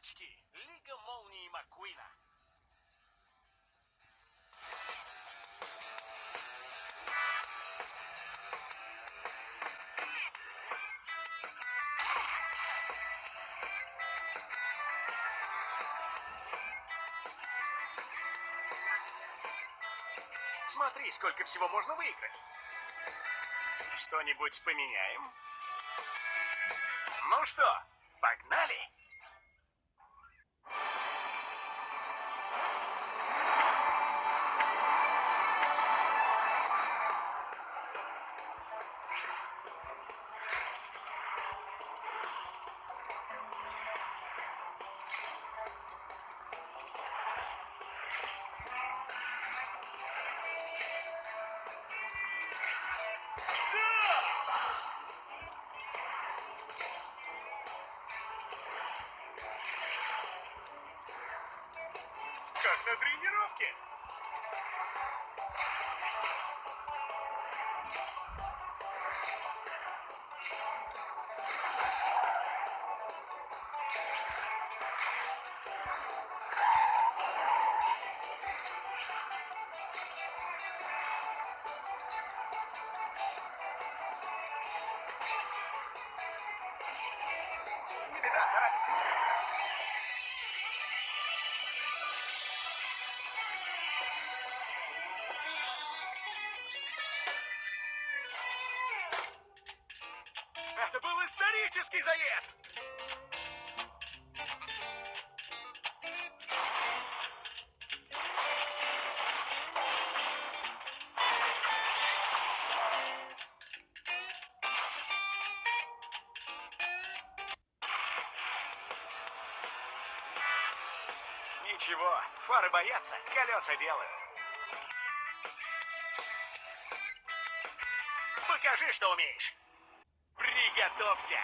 тачки. Лига молнии Маккуина. Смотри, сколько всего можно выиграть. Что-нибудь поменяем? Ну что, Как на тренировке. Не беда, Это был исторический заезд! Ничего, фары боятся, колеса делают. Покажи, что умеешь. Приготовься.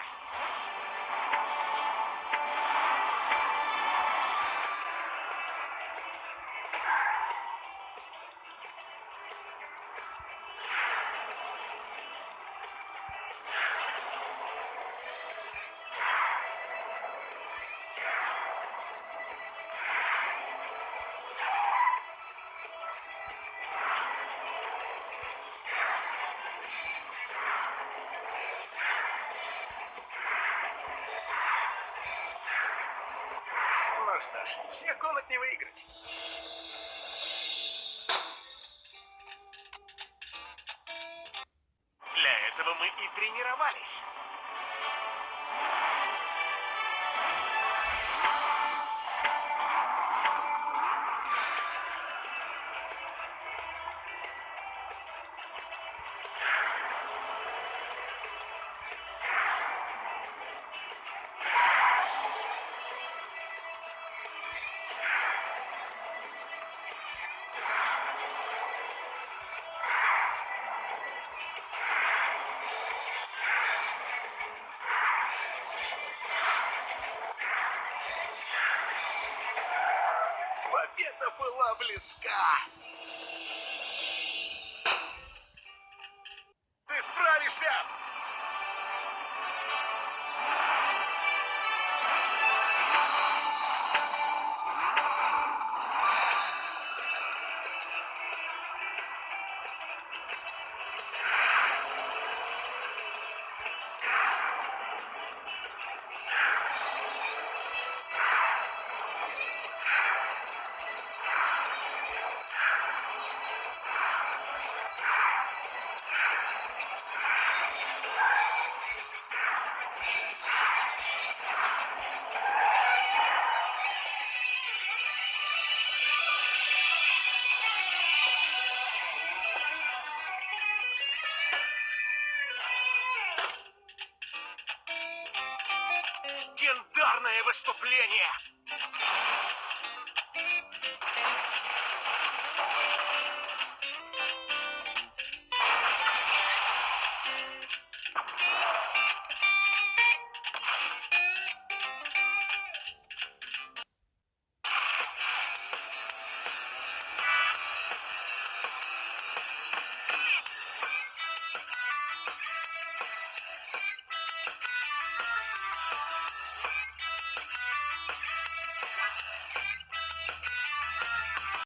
Ж, всех гонок не выиграть. Для этого мы и тренировались. Была близка. Легендарное выступление!